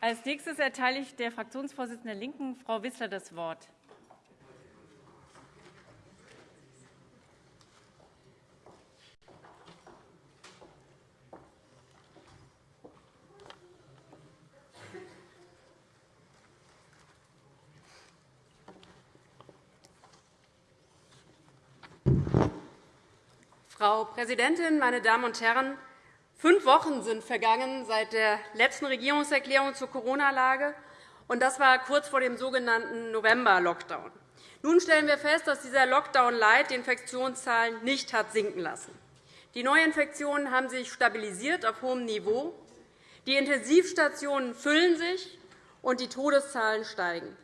Als nächstes erteile ich der Fraktionsvorsitzenden der LINKEN, Frau Wissler, das Wort. Frau Präsidentin, meine Damen und Herren! Fünf Wochen sind vergangen seit der letzten Regierungserklärung zur Corona-Lage, und das war kurz vor dem sogenannten November-Lockdown. Nun stellen wir fest, dass dieser Lockdown-Light die Infektionszahlen nicht hat sinken lassen. Die Neuinfektionen haben sich stabilisiert auf hohem Niveau. Die Intensivstationen füllen sich, und die Todeszahlen steigen.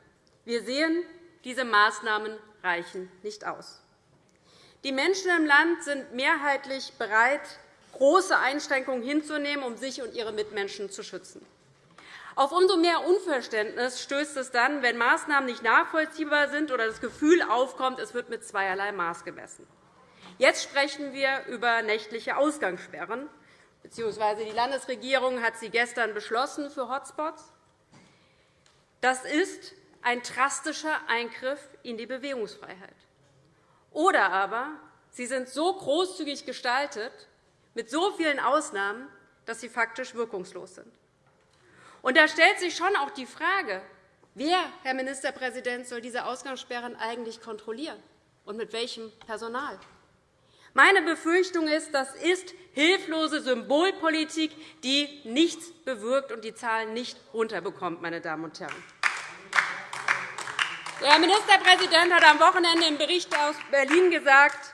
Wir sehen, diese Maßnahmen reichen nicht aus. Die Menschen im Land sind mehrheitlich bereit, große Einschränkungen hinzunehmen, um sich und ihre Mitmenschen zu schützen. Auf umso mehr Unverständnis stößt es dann, wenn Maßnahmen nicht nachvollziehbar sind oder das Gefühl aufkommt, es wird mit zweierlei Maß gemessen. Jetzt sprechen wir über nächtliche Ausgangssperren, bzw. die Landesregierung hat sie gestern beschlossen für Hotspots. Das ist ein drastischer Eingriff in die Bewegungsfreiheit. Oder aber sie sind so großzügig gestaltet, mit so vielen Ausnahmen, dass sie faktisch wirkungslos sind. Und da stellt sich schon auch die Frage, wer, Herr Ministerpräsident, soll diese Ausgangssperren eigentlich kontrollieren und mit welchem Personal? Meine Befürchtung ist, das ist hilflose Symbolpolitik, die nichts bewirkt und die Zahlen nicht runterbekommt. Meine Damen und Herren. Der Herr Ministerpräsident hat am Wochenende im Bericht aus Berlin gesagt,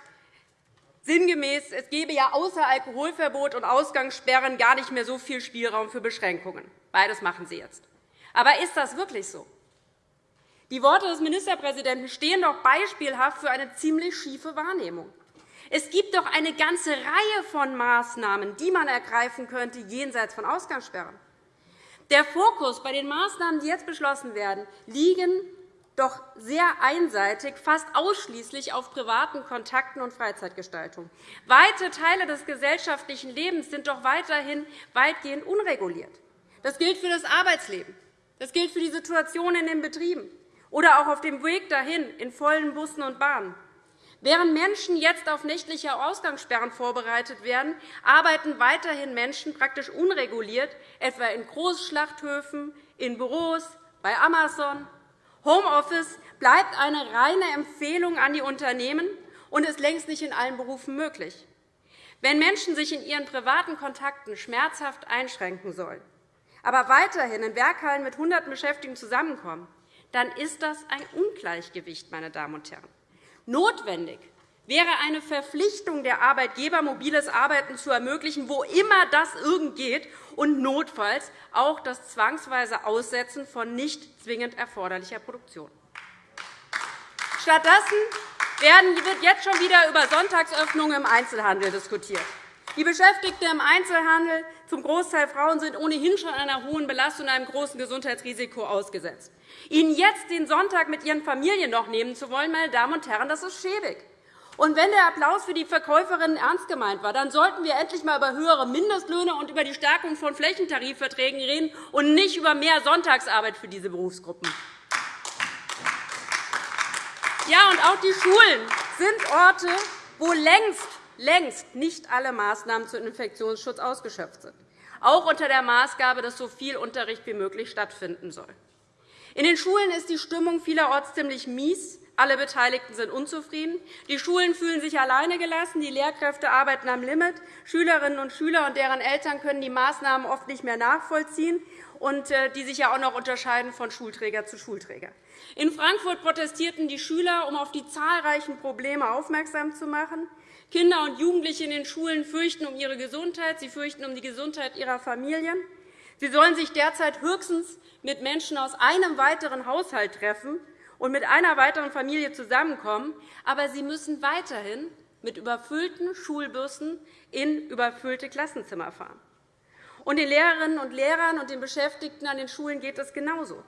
sinngemäß, es gebe ja außer Alkoholverbot und Ausgangssperren gar nicht mehr so viel Spielraum für Beschränkungen. Beides machen Sie jetzt. Aber ist das wirklich so? Die Worte des Ministerpräsidenten stehen doch beispielhaft für eine ziemlich schiefe Wahrnehmung. Es gibt doch eine ganze Reihe von Maßnahmen, die man ergreifen könnte, jenseits von Ausgangssperren. Der Fokus bei den Maßnahmen, die jetzt beschlossen werden, liegen doch sehr einseitig, fast ausschließlich auf privaten Kontakten und Freizeitgestaltung. Weite Teile des gesellschaftlichen Lebens sind doch weiterhin weitgehend unreguliert. Das gilt für das Arbeitsleben. Das gilt für die Situation in den Betrieben oder auch auf dem Weg dahin in vollen Bussen und Bahnen. Während Menschen jetzt auf nächtliche Ausgangssperren vorbereitet werden, arbeiten weiterhin Menschen praktisch unreguliert, etwa in Großschlachthöfen, in Büros, bei Amazon, Homeoffice bleibt eine reine Empfehlung an die Unternehmen und ist längst nicht in allen Berufen möglich. Wenn Menschen sich in ihren privaten Kontakten schmerzhaft einschränken sollen, aber weiterhin in Werkhallen mit Hunderten Beschäftigten zusammenkommen, dann ist das ein Ungleichgewicht. Meine Damen und Herren. Notwendig wäre eine Verpflichtung der Arbeitgeber, mobiles Arbeiten zu ermöglichen, wo immer das irgend geht, und notfalls auch das zwangsweise Aussetzen von nicht zwingend erforderlicher Produktion. Stattdessen wird jetzt schon wieder über Sonntagsöffnungen im Einzelhandel diskutiert. Die Beschäftigten im Einzelhandel, zum Großteil Frauen, sind ohnehin schon einer hohen Belastung und einem großen Gesundheitsrisiko ausgesetzt. Ihnen jetzt den Sonntag mit Ihren Familien noch nehmen zu wollen, meine Damen und Herren, das ist schäbig. Und wenn der Applaus für die Verkäuferinnen ernst gemeint war, dann sollten wir endlich einmal über höhere Mindestlöhne und über die Stärkung von Flächentarifverträgen reden und nicht über mehr Sonntagsarbeit für diese Berufsgruppen. Ja, und auch die Schulen sind Orte, wo längst, längst nicht alle Maßnahmen zum Infektionsschutz ausgeschöpft sind, auch unter der Maßgabe, dass so viel Unterricht wie möglich stattfinden soll. In den Schulen ist die Stimmung vielerorts ziemlich mies. Alle Beteiligten sind unzufrieden. Die Schulen fühlen sich alleine gelassen. Die Lehrkräfte arbeiten am Limit. Schülerinnen und Schüler und deren Eltern können die Maßnahmen oft nicht mehr nachvollziehen, und äh, die sich ja auch noch unterscheiden von Schulträger zu Schulträger. In Frankfurt protestierten die Schüler, um auf die zahlreichen Probleme aufmerksam zu machen. Kinder und Jugendliche in den Schulen fürchten um ihre Gesundheit. Sie fürchten um die Gesundheit ihrer Familien. Sie sollen sich derzeit höchstens mit Menschen aus einem weiteren Haushalt treffen und mit einer weiteren Familie zusammenkommen, aber sie müssen weiterhin mit überfüllten Schulbussen in überfüllte Klassenzimmer fahren. Und den Lehrerinnen und Lehrern und den Beschäftigten an den Schulen geht es genauso.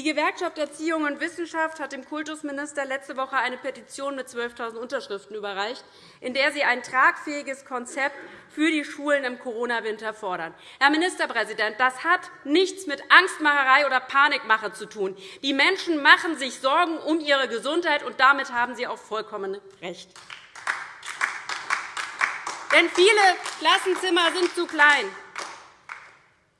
Die Gewerkschaft Erziehung und Wissenschaft hat dem Kultusminister letzte Woche eine Petition mit 12.000 Unterschriften überreicht, in der sie ein tragfähiges Konzept für die Schulen im Corona-Winter fordern. Herr Ministerpräsident, das hat nichts mit Angstmacherei oder Panikmache zu tun. Die Menschen machen sich Sorgen um ihre Gesundheit, und damit haben Sie auch vollkommen recht. Denn viele Klassenzimmer sind zu klein,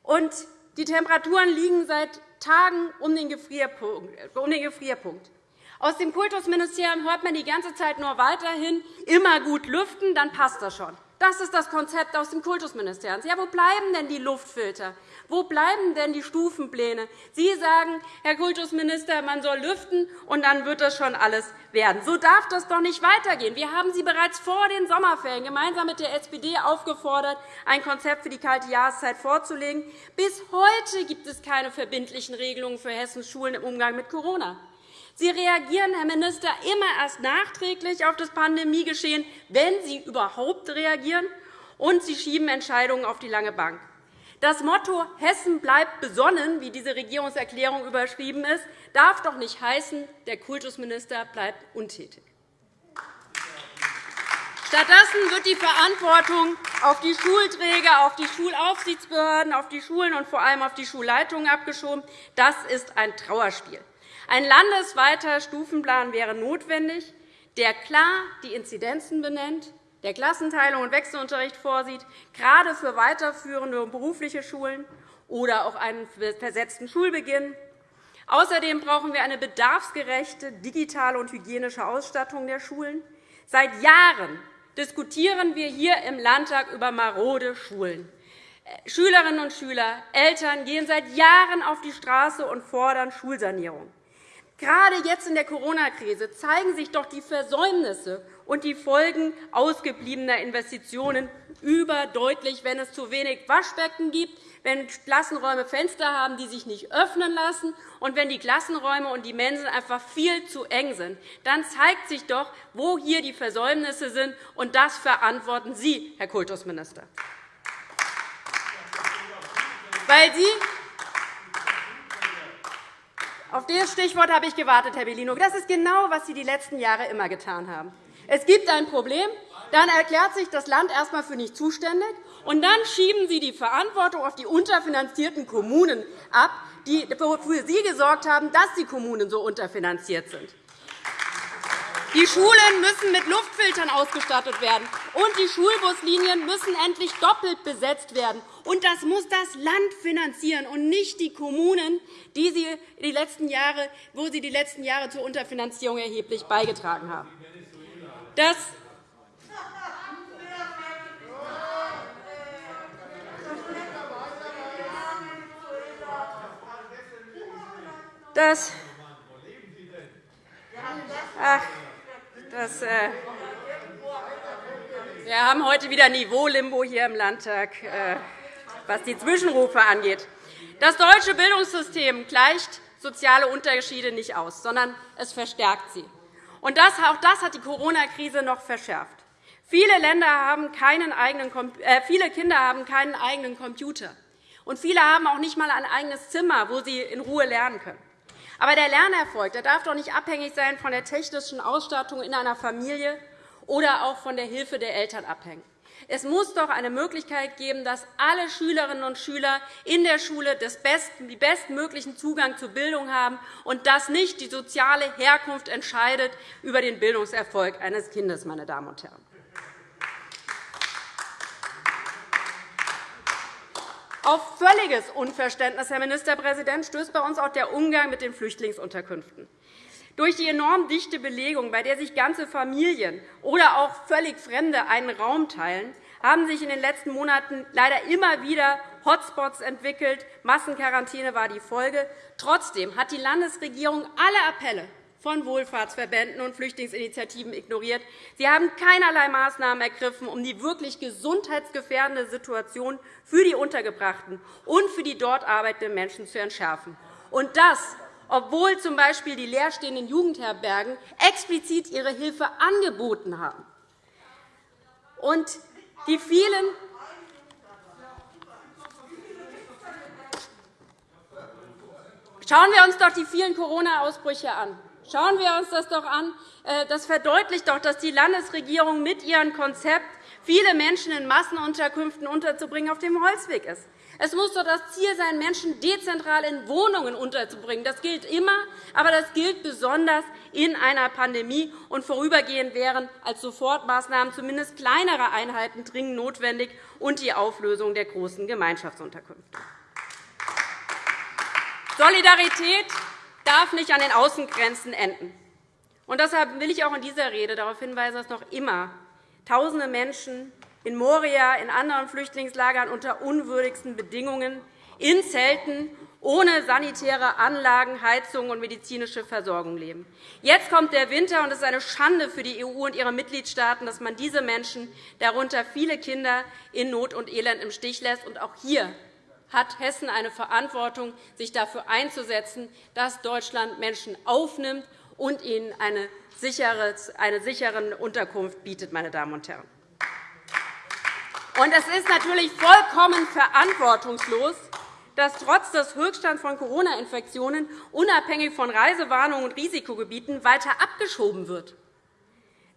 und die Temperaturen liegen seit Tagen um den Gefrierpunkt. Aus dem Kultusministerium hört man die ganze Zeit nur weiterhin, immer gut lüften, dann passt das schon. Das ist das Konzept aus dem Kultusministerium. Ja, wo bleiben denn die Luftfilter? Wo bleiben denn die Stufenpläne? Sie sagen, Herr Kultusminister, man soll lüften, und dann wird das schon alles werden. So darf das doch nicht weitergehen. Wir haben Sie bereits vor den Sommerferien gemeinsam mit der SPD aufgefordert, ein Konzept für die kalte Jahreszeit vorzulegen. Bis heute gibt es keine verbindlichen Regelungen für Hessens Schulen im Umgang mit Corona. Sie reagieren, Herr Minister, immer erst nachträglich auf das Pandemiegeschehen, wenn Sie überhaupt reagieren, und Sie schieben Entscheidungen auf die lange Bank. Das Motto Hessen bleibt besonnen, wie diese Regierungserklärung überschrieben ist, darf doch nicht heißen, der Kultusminister bleibt untätig. Stattdessen wird die Verantwortung auf die Schulträger, auf die Schulaufsichtsbehörden, auf die Schulen und vor allem auf die Schulleitungen abgeschoben. Das ist ein Trauerspiel. Ein landesweiter Stufenplan wäre notwendig, der klar die Inzidenzen benennt, der Klassenteilung und Wechselunterricht vorsieht, gerade für weiterführende und berufliche Schulen oder auch einen versetzten Schulbeginn. Außerdem brauchen wir eine bedarfsgerechte digitale und hygienische Ausstattung der Schulen. Seit Jahren diskutieren wir hier im Landtag über marode Schulen. Schülerinnen und Schüler, Eltern gehen seit Jahren auf die Straße und fordern Schulsanierung. Gerade jetzt in der Corona-Krise zeigen sich doch die Versäumnisse und die Folgen ausgebliebener Investitionen überdeutlich, wenn es zu wenig Waschbecken gibt, wenn Klassenräume Fenster haben, die sich nicht öffnen lassen, und wenn die Klassenräume und die Mensen einfach viel zu eng sind. Dann zeigt sich doch, wo hier die Versäumnisse sind, und das verantworten Sie, Herr Kultusminister. Weil Sie auf das Stichwort habe ich gewartet, Herr Bellino. Das ist genau, was Sie die letzten Jahre immer getan haben. Es gibt ein Problem, dann erklärt sich das Land erst einmal für nicht zuständig, und dann schieben Sie die Verantwortung auf die unterfinanzierten Kommunen ab, die für Sie gesorgt haben, dass die Kommunen so unterfinanziert sind. Die Schulen müssen mit Luftfiltern ausgestattet werden, und die Schulbuslinien müssen endlich doppelt besetzt werden. Und das muss das Land finanzieren und nicht die Kommunen, die sie die letzten Jahre, wo sie die letzten Jahre zur Unterfinanzierung erheblich beigetragen haben. Das das, ach, das, äh, wir haben heute wieder Niveau-Limbo hier im Landtag, äh, was die Zwischenrufe angeht. Das deutsche Bildungssystem gleicht soziale Unterschiede nicht aus, sondern es verstärkt sie. Und das, auch das hat die Corona-Krise noch verschärft. Viele, Länder haben keinen eigenen, äh, viele Kinder haben keinen eigenen Computer. Und viele haben auch nicht einmal ein eigenes Zimmer, wo sie in Ruhe lernen können. Aber der Lernerfolg der darf doch nicht abhängig sein von der technischen Ausstattung in einer Familie oder auch von der Hilfe der Eltern abhängen. Es muss doch eine Möglichkeit geben, dass alle Schülerinnen und Schüler in der Schule den bestmöglichen Zugang zur Bildung haben und dass nicht die soziale Herkunft entscheidet über den Bildungserfolg eines Kindes. Meine Damen und Herren. Auf völliges Unverständnis, Herr Ministerpräsident, stößt bei uns auch der Umgang mit den Flüchtlingsunterkünften. Durch die enorm dichte Belegung, bei der sich ganze Familien oder auch völlig Fremde einen Raum teilen, haben sich in den letzten Monaten leider immer wieder Hotspots entwickelt. Massenquarantäne war die Folge. Trotzdem hat die Landesregierung alle Appelle von Wohlfahrtsverbänden und Flüchtlingsinitiativen ignoriert. Sie haben keinerlei Maßnahmen ergriffen, um die wirklich gesundheitsgefährdende Situation für die Untergebrachten und für die dort arbeitenden Menschen zu entschärfen. Und das, obwohl z. B. die leerstehenden Jugendherbergen explizit ihre Hilfe angeboten haben. Und die vielen Schauen wir uns doch die vielen Corona-Ausbrüche an. Schauen wir uns das doch an. Äh, das verdeutlicht doch, dass die Landesregierung mit ihrem Konzept, viele Menschen in Massenunterkünften unterzubringen, auf dem Holzweg ist. Es muss doch das Ziel sein, Menschen dezentral in Wohnungen unterzubringen. Das gilt immer, aber das gilt besonders in einer Pandemie. Und vorübergehend wären als Sofortmaßnahmen zumindest kleinere Einheiten dringend notwendig und die Auflösung der großen Gemeinschaftsunterkünfte. Solidarität darf nicht an den Außengrenzen enden. Und deshalb will ich auch in dieser Rede darauf hinweisen, dass noch immer Tausende Menschen in Moria, in anderen Flüchtlingslagern unter unwürdigsten Bedingungen, in Zelten, ohne sanitäre Anlagen, Heizung und medizinische Versorgung leben. Jetzt kommt der Winter, und es ist eine Schande für die EU und ihre Mitgliedstaaten, dass man diese Menschen, darunter viele Kinder, in Not und Elend im Stich lässt. Und auch hier hat Hessen eine Verantwortung, sich dafür einzusetzen, dass Deutschland Menschen aufnimmt und ihnen eine sichere Unterkunft bietet. Meine Damen und Herren. Und es ist natürlich vollkommen verantwortungslos, dass trotz des Höchststands von Corona-Infektionen unabhängig von Reisewarnungen und Risikogebieten weiter abgeschoben wird.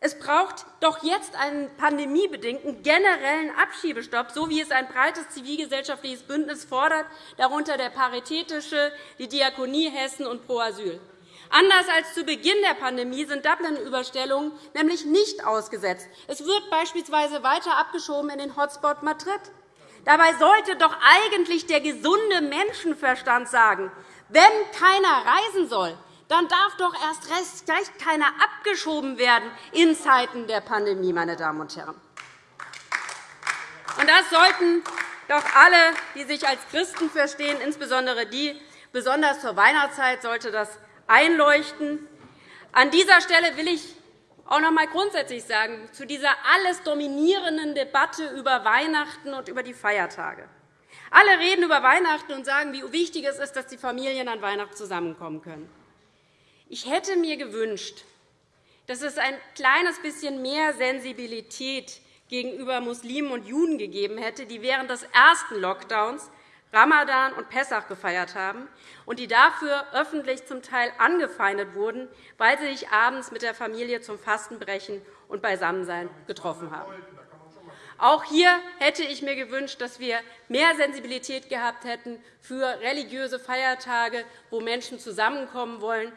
Es braucht doch jetzt einen pandemiebedingten generellen Abschiebestopp, so wie es ein breites zivilgesellschaftliches Bündnis fordert, darunter der Paritätische, die Diakonie Hessen und Pro Asyl. Anders als zu Beginn der Pandemie sind Dublin-Überstellungen nämlich nicht ausgesetzt. Es wird beispielsweise weiter abgeschoben in den Hotspot Madrid. Dabei sollte doch eigentlich der gesunde Menschenverstand sagen, wenn keiner reisen soll, dann darf doch erst recht keiner abgeschoben werden in Zeiten der Pandemie, meine Damen und Herren. Und das sollten doch alle, die sich als Christen verstehen, insbesondere die, besonders zur Weihnachtszeit, sollte das einleuchten. An dieser Stelle will ich auch noch einmal grundsätzlich sagen, zu dieser alles dominierenden Debatte über Weihnachten und über die Feiertage. Alle reden über Weihnachten und sagen, wie wichtig es ist, dass die Familien an Weihnachten zusammenkommen können. Ich hätte mir gewünscht, dass es ein kleines bisschen mehr Sensibilität gegenüber Muslimen und Juden gegeben hätte, die während des ersten Lockdowns Ramadan und Pessach gefeiert haben und die dafür öffentlich zum Teil angefeindet wurden, weil sie sich abends mit der Familie zum Fastenbrechen und Beisammensein getroffen haben. Auch hier hätte ich mir gewünscht, dass wir mehr Sensibilität gehabt hätten für religiöse Feiertage, wo Menschen zusammenkommen wollen.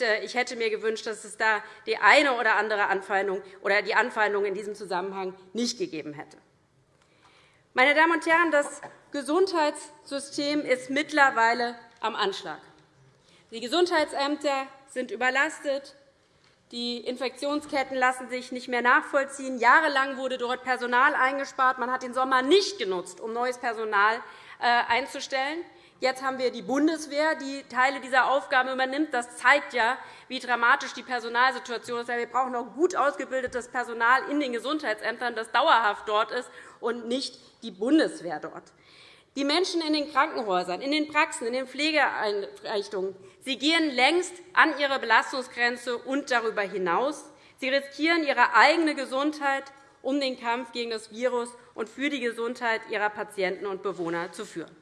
Äh, ich hätte mir gewünscht, dass es da die eine oder andere Anfeindung oder die Anfeindung in diesem Zusammenhang nicht gegeben hätte. Meine Damen und Herren, das Gesundheitssystem ist mittlerweile am Anschlag. Die Gesundheitsämter sind überlastet. Die Infektionsketten lassen sich nicht mehr nachvollziehen. Jahrelang wurde dort Personal eingespart. Man hat den Sommer nicht genutzt, um neues Personal äh, einzustellen. Jetzt haben wir die Bundeswehr, die Teile dieser Aufgaben übernimmt. Das zeigt ja, wie dramatisch die Personalsituation ist. Wir brauchen auch gut ausgebildetes Personal in den Gesundheitsämtern, das dauerhaft dort ist und nicht die Bundeswehr dort. Die Menschen in den Krankenhäusern, in den Praxen, in den Pflegeeinrichtungen sie gehen längst an ihre Belastungsgrenze und darüber hinaus. Sie riskieren ihre eigene Gesundheit, um den Kampf gegen das Virus und für die Gesundheit ihrer Patienten und Bewohner zu führen.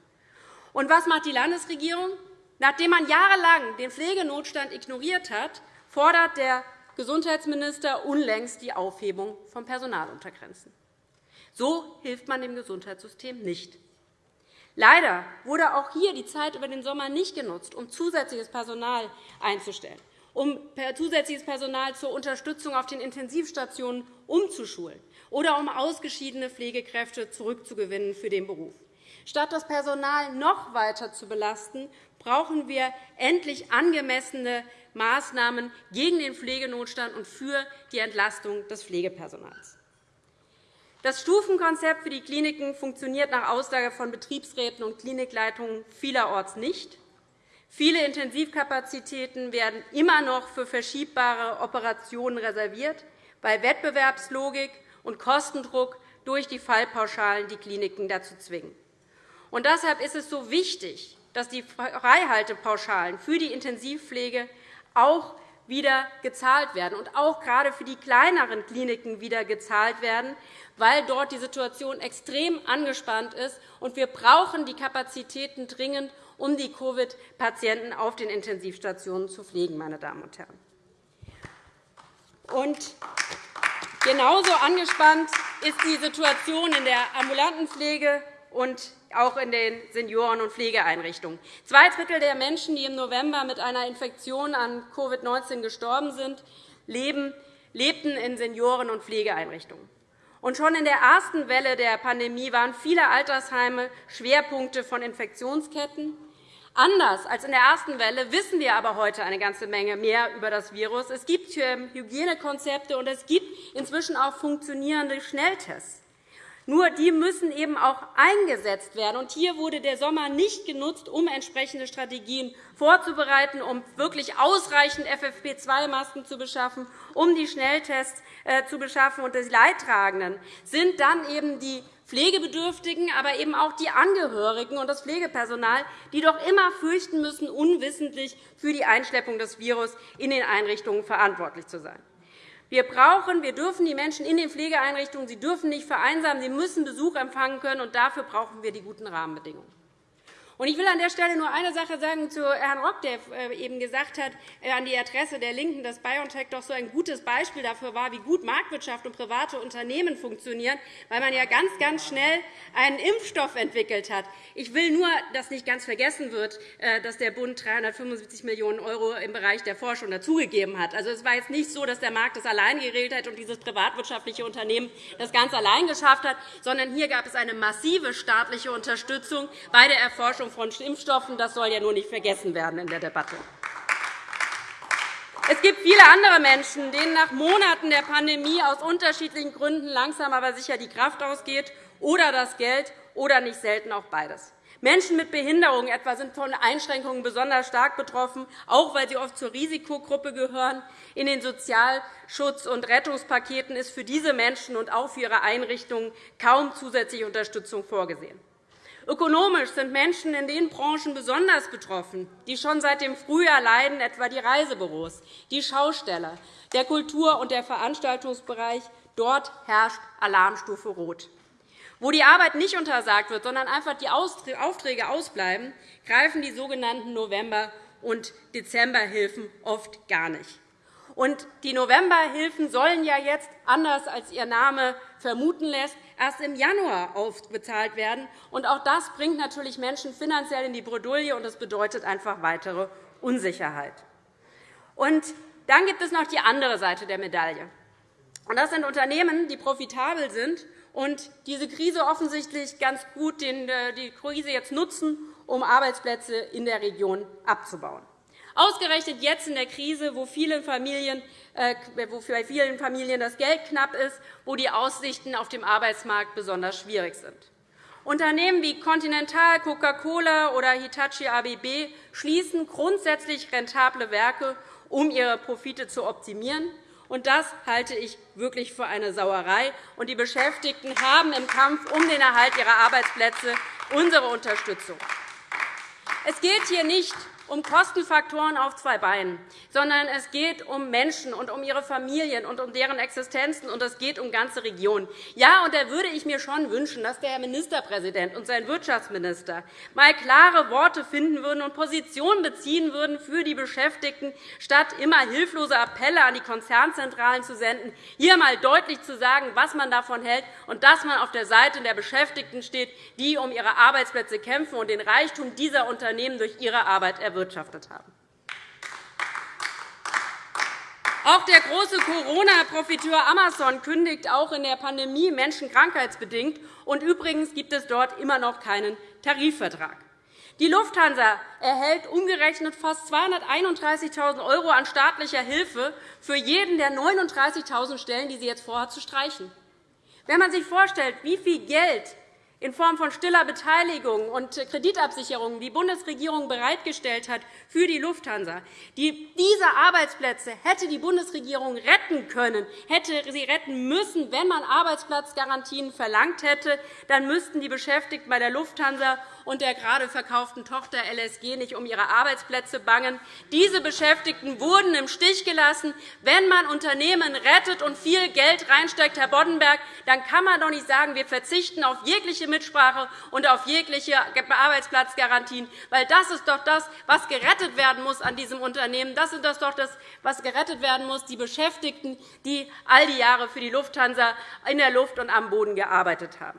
Und was macht die Landesregierung? Nachdem man jahrelang den Pflegenotstand ignoriert hat, fordert der Gesundheitsminister unlängst die Aufhebung von Personaluntergrenzen. So hilft man dem Gesundheitssystem nicht. Leider wurde auch hier die Zeit über den Sommer nicht genutzt, um zusätzliches Personal einzustellen, um zusätzliches Personal zur Unterstützung auf den Intensivstationen umzuschulen oder um ausgeschiedene Pflegekräfte zurückzugewinnen für den Beruf. Statt das Personal noch weiter zu belasten, brauchen wir endlich angemessene Maßnahmen gegen den Pflegenotstand und für die Entlastung des Pflegepersonals. Das Stufenkonzept für die Kliniken funktioniert nach Aussage von Betriebsräten und Klinikleitungen vielerorts nicht. Viele Intensivkapazitäten werden immer noch für verschiebbare Operationen reserviert, weil Wettbewerbslogik und Kostendruck durch die Fallpauschalen die Kliniken dazu zwingen. Und deshalb ist es so wichtig, dass die Freihaltepauschalen für die Intensivpflege auch wieder gezahlt werden und auch gerade für die kleineren Kliniken wieder gezahlt werden, weil dort die Situation extrem angespannt ist. Und wir brauchen die Kapazitäten dringend, um die Covid-Patienten auf den Intensivstationen zu pflegen. Meine Damen und Herren. Und genauso angespannt ist die Situation in der ambulanten Pflege und auch in den Senioren- und Pflegeeinrichtungen. Zwei Drittel der Menschen, die im November mit einer Infektion an Covid-19 gestorben sind, lebten in Senioren- und Pflegeeinrichtungen. Und schon in der ersten Welle der Pandemie waren viele Altersheime Schwerpunkte von Infektionsketten. Anders als in der ersten Welle wissen wir aber heute eine ganze Menge mehr über das Virus. Es gibt Hygienekonzepte, und es gibt inzwischen auch funktionierende Schnelltests. Nur die müssen eben auch eingesetzt werden. Und hier wurde der Sommer nicht genutzt, um entsprechende Strategien vorzubereiten, um wirklich ausreichend FFP2-Masken zu beschaffen, um die Schnelltests äh, zu beschaffen. Und die Leidtragenden sind dann eben die Pflegebedürftigen, aber eben auch die Angehörigen und das Pflegepersonal, die doch immer fürchten müssen, unwissentlich für die Einschleppung des Virus in den Einrichtungen verantwortlich zu sein. Wir brauchen, wir dürfen die Menschen in den Pflegeeinrichtungen, sie dürfen nicht vereinsamen, sie müssen Besuch empfangen können, und dafür brauchen wir die guten Rahmenbedingungen. Ich will an der Stelle nur eine Sache sagen zu Herrn Rock, der äh, eben gesagt hat, äh, an die Adresse der LINKEN, dass BioNTech doch so ein gutes Beispiel dafür war, wie gut Marktwirtschaft und private Unternehmen funktionieren, weil man ja ganz, ganz schnell einen Impfstoff entwickelt hat. Ich will nur, dass nicht ganz vergessen wird, äh, dass der Bund 375 Millionen € im Bereich der Forschung dazugegeben hat. Also, es war jetzt nicht so, dass der Markt das allein geregelt hat und dieses privatwirtschaftliche Unternehmen das ganz allein geschafft hat, sondern hier gab es eine massive staatliche Unterstützung bei der Erforschung von Impfstoffen. Das soll ja nur nicht vergessen werden in der Debatte. Es gibt viele andere Menschen, denen nach Monaten der Pandemie aus unterschiedlichen Gründen langsam aber sicher die Kraft ausgeht oder das Geld oder nicht selten auch beides. Menschen mit Behinderungen etwa sind von Einschränkungen besonders stark betroffen, auch weil sie oft zur Risikogruppe gehören. In den Sozialschutz- und Rettungspaketen ist für diese Menschen und auch für ihre Einrichtungen kaum zusätzliche Unterstützung vorgesehen. Ökonomisch sind Menschen in den Branchen besonders betroffen, die schon seit dem Frühjahr leiden, etwa die Reisebüros, die Schausteller, der Kultur- und der Veranstaltungsbereich. Dort herrscht Alarmstufe Rot. Wo die Arbeit nicht untersagt wird, sondern einfach die Aufträge ausbleiben, greifen die sogenannten November- und Dezemberhilfen oft gar nicht. Und die Novemberhilfen sollen ja jetzt, anders als ihr Name vermuten lässt, erst im Januar ausbezahlt werden. Und auch das bringt natürlich Menschen finanziell in die Bredouille, und das bedeutet einfach weitere Unsicherheit. Und dann gibt es noch die andere Seite der Medaille. Und das sind Unternehmen, die profitabel sind und diese Krise offensichtlich ganz gut äh, die Krise jetzt nutzen, um Arbeitsplätze in der Region abzubauen. Ausgerechnet jetzt in der Krise, wo, viele Familien, äh, wo bei vielen Familien das Geld knapp ist, wo die Aussichten auf dem Arbeitsmarkt besonders schwierig sind. Unternehmen wie Continental, Coca-Cola oder Hitachi ABB schließen grundsätzlich rentable Werke, um ihre Profite zu optimieren. Und das halte ich wirklich für eine Sauerei. Und die Beschäftigten haben im Kampf um den Erhalt ihrer Arbeitsplätze unsere Unterstützung. Es geht hier nicht um Kostenfaktoren auf zwei Beinen, sondern es geht um Menschen und um ihre Familien und um deren Existenzen, und es geht um ganze Regionen. Ja, und da würde ich mir schon wünschen, dass der Herr Ministerpräsident und sein Wirtschaftsminister mal klare Worte finden würden und Positionen beziehen würden für die Beschäftigten, statt immer hilflose Appelle an die Konzernzentralen zu senden, hier einmal deutlich zu sagen, was man davon hält und dass man auf der Seite der Beschäftigten steht, die um ihre Arbeitsplätze kämpfen und den Reichtum dieser Unternehmen durch ihre Arbeit erwirtschaften erwirtschaftet haben. Auch der große Corona-Profiteur Amazon kündigt auch in der Pandemie Menschen krankheitsbedingt. Und übrigens gibt es dort immer noch keinen Tarifvertrag. Die Lufthansa erhält umgerechnet fast 231.000 € an staatlicher Hilfe für jeden der 39.000 Stellen, die sie jetzt vorhat zu streichen. Wenn man sich vorstellt, wie viel Geld in Form von stiller Beteiligung und Kreditabsicherungen die Bundesregierung bereitgestellt hat für die Lufthansa. Diese Arbeitsplätze hätte die Bundesregierung retten können, hätte sie retten müssen, wenn man Arbeitsplatzgarantien verlangt hätte. Dann müssten die Beschäftigten bei der Lufthansa und der gerade verkauften Tochter LSG nicht um ihre Arbeitsplätze bangen. Diese Beschäftigten wurden im Stich gelassen. Wenn man Unternehmen rettet und viel Geld reinsteckt, Herr Boddenberg, dann kann man doch nicht sagen, wir verzichten auf jegliche Mitsprache und auf jegliche Arbeitsplatzgarantien. Weil das ist doch das, was gerettet werden muss an diesem Unternehmen. Das ist doch das, was gerettet werden muss, die Beschäftigten, die all die Jahre für die Lufthansa in der Luft und am Boden gearbeitet haben.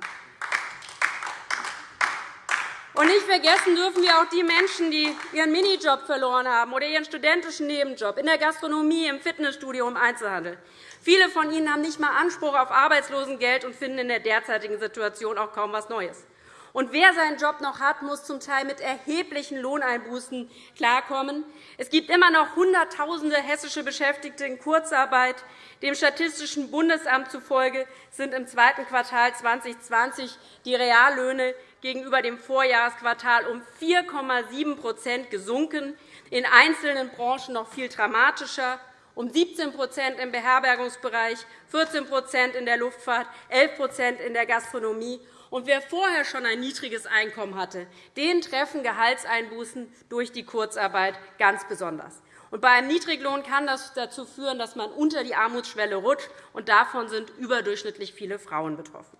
Und nicht vergessen dürfen wir auch die Menschen, die ihren Minijob verloren haben oder ihren studentischen Nebenjob in der Gastronomie, im Fitnessstudio, im Einzelhandel. Viele von ihnen haben nicht einmal Anspruch auf Arbeitslosengeld und finden in der derzeitigen Situation auch kaum etwas Neues. Und wer seinen Job noch hat, muss zum Teil mit erheblichen Lohneinbußen klarkommen. Es gibt immer noch Hunderttausende hessische Beschäftigte in Kurzarbeit. Dem Statistischen Bundesamt zufolge sind im zweiten Quartal 2020 die Reallöhne gegenüber dem Vorjahresquartal um 4,7% gesunken, in einzelnen Branchen noch viel dramatischer um 17% im Beherbergungsbereich, 14% in der Luftfahrt, 11% in der Gastronomie. Und wer vorher schon ein niedriges Einkommen hatte, den treffen Gehaltseinbußen durch die Kurzarbeit ganz besonders. Und bei einem Niedriglohn kann das dazu führen, dass man unter die Armutsschwelle rutscht, und davon sind überdurchschnittlich viele Frauen betroffen.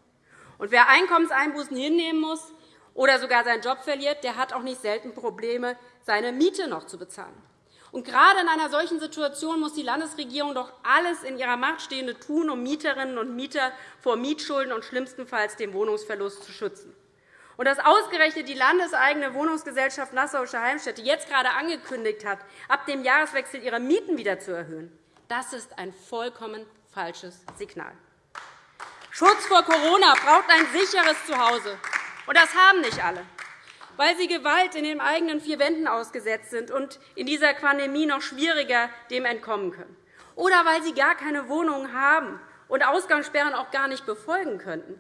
Und wer Einkommenseinbußen hinnehmen muss oder sogar seinen Job verliert, der hat auch nicht selten Probleme, seine Miete noch zu bezahlen. Und gerade in einer solchen Situation muss die Landesregierung doch alles in ihrer Macht Stehende tun, um Mieterinnen und Mieter vor Mietschulden und schlimmstenfalls dem Wohnungsverlust zu schützen. Und dass ausgerechnet die landeseigene Wohnungsgesellschaft Nassauische Heimstätte jetzt gerade angekündigt hat, ab dem Jahreswechsel ihre Mieten wieder zu erhöhen, das ist ein vollkommen falsches Signal. Schutz vor Corona braucht ein sicheres Zuhause. Und das haben nicht alle, weil sie Gewalt in den eigenen vier Wänden ausgesetzt sind und in dieser Pandemie noch schwieriger dem entkommen können. Oder weil sie gar keine Wohnung haben und Ausgangssperren auch gar nicht befolgen könnten.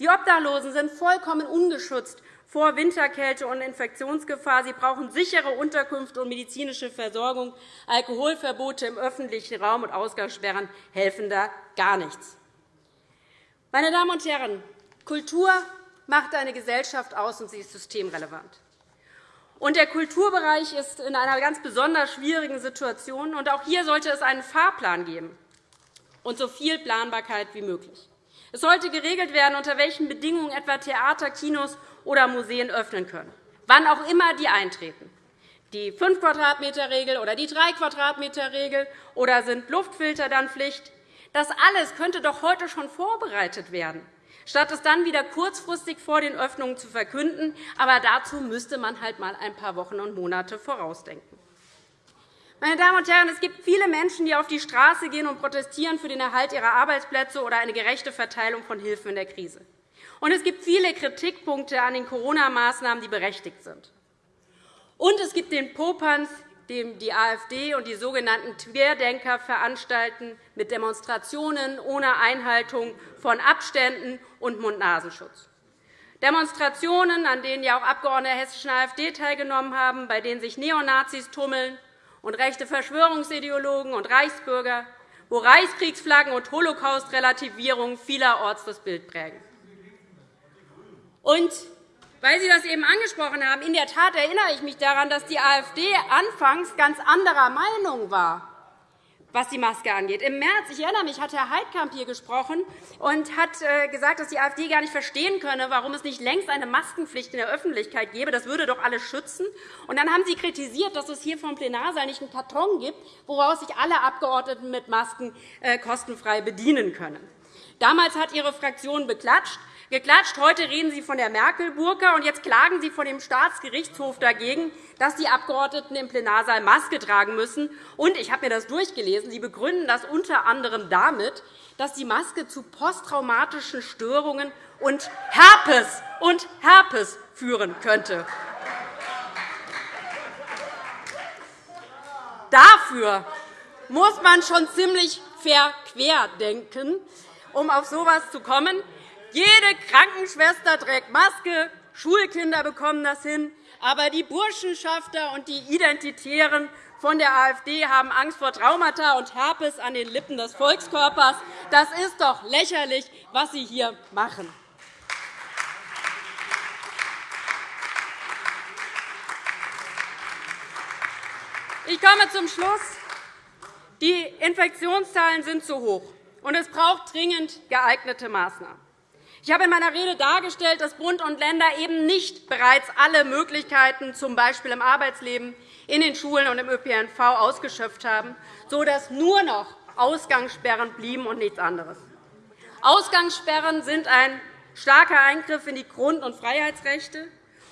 Die Obdachlosen sind vollkommen ungeschützt vor Winterkälte und Infektionsgefahr. Sie brauchen sichere Unterkünfte und medizinische Versorgung. Alkoholverbote im öffentlichen Raum und Ausgangssperren helfen da gar nichts. Meine Damen und Herren, Kultur macht eine Gesellschaft aus, und sie ist systemrelevant. Und der Kulturbereich ist in einer ganz besonders schwierigen Situation. Und auch hier sollte es einen Fahrplan geben und so viel Planbarkeit wie möglich. Es sollte geregelt werden, unter welchen Bedingungen etwa Theater, Kinos oder Museen öffnen können, wann auch immer die eintreten. Die 5 Quadratmeter-Regel oder die 3 Quadratmeter-Regel oder sind Luftfilter dann Pflicht? Das alles könnte doch heute schon vorbereitet werden, statt es dann wieder kurzfristig vor den Öffnungen zu verkünden. Aber dazu müsste man halt einmal ein paar Wochen und Monate vorausdenken. Meine Damen und Herren, es gibt viele Menschen, die auf die Straße gehen und protestieren für den Erhalt ihrer Arbeitsplätze oder eine gerechte Verteilung von Hilfen in der Krise. Und es gibt viele Kritikpunkte an den Corona-Maßnahmen, die berechtigt sind. Und es gibt den Popanz, dem die AfD und die sogenannten Querdenker veranstalten, mit Demonstrationen ohne Einhaltung von Abständen und Mund-Nasenschutz. Demonstrationen, an denen ja auch Abgeordnete der hessischen AfD teilgenommen haben, bei denen sich Neonazis tummeln und rechte Verschwörungsideologen und Reichsbürger, wo Reichskriegsflaggen und Holocaust-Relativierung vielerorts das Bild prägen. Und weil Sie das eben angesprochen haben, in der Tat erinnere ich mich daran, dass die AfD anfangs ganz anderer Meinung war was die Maske angeht. Im März, ich erinnere mich, hat Herr Heidkamp hier gesprochen und hat äh, gesagt, dass die AfD gar nicht verstehen könne, warum es nicht längst eine Maskenpflicht in der Öffentlichkeit gäbe. Das würde doch alle schützen. Und dann haben Sie kritisiert, dass es hier vom Plenarsaal nicht einen Karton gibt, woraus sich alle Abgeordneten mit Masken äh, kostenfrei bedienen können. Damals hat Ihre Fraktion beklatscht geklatscht. Heute reden Sie von der Merkel-Burka, und jetzt klagen Sie vor dem Staatsgerichtshof dagegen, dass die Abgeordneten im Plenarsaal Maske tragen müssen. Und ich habe mir das durchgelesen. Sie begründen das unter anderem damit, dass die Maske zu posttraumatischen Störungen und Herpes und Herpes führen könnte. Dafür muss man schon ziemlich verquer denken, um auf so etwas zu kommen. Jede Krankenschwester trägt Maske, Schulkinder bekommen das hin. Aber die Burschenschafter und die Identitären von der AfD haben Angst vor Traumata und Herpes an den Lippen des Volkskörpers. Das ist doch lächerlich, was Sie hier machen. Ich komme zum Schluss. Die Infektionszahlen sind zu hoch, und es braucht dringend geeignete Maßnahmen. Ich habe in meiner Rede dargestellt, dass Bund und Länder eben nicht bereits alle Möglichkeiten, z. B. im Arbeitsleben, in den Schulen und im ÖPNV, ausgeschöpft haben, sodass nur noch Ausgangssperren blieben und nichts anderes. Ausgangssperren sind ein starker Eingriff in die Grund- und Freiheitsrechte,